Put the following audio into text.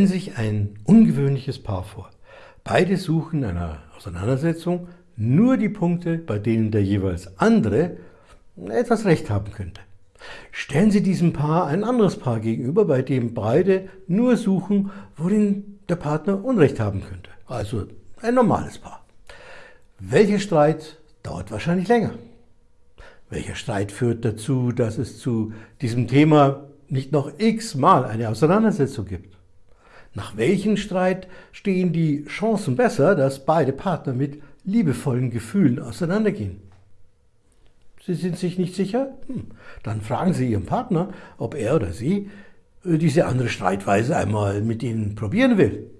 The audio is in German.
Stellen sich ein ungewöhnliches Paar vor. Beide suchen in einer Auseinandersetzung nur die Punkte, bei denen der jeweils andere etwas Recht haben könnte. Stellen Sie diesem Paar ein anderes Paar gegenüber, bei dem beide nur suchen, worin der Partner Unrecht haben könnte. Also ein normales Paar. Welcher Streit dauert wahrscheinlich länger? Welcher Streit führt dazu, dass es zu diesem Thema nicht noch x-mal eine Auseinandersetzung gibt? Nach welchem Streit stehen die Chancen besser, dass beide Partner mit liebevollen Gefühlen auseinandergehen? Sie sind sich nicht sicher? Hm. Dann fragen Sie Ihren Partner, ob er oder sie äh, diese andere Streitweise einmal mit Ihnen probieren will.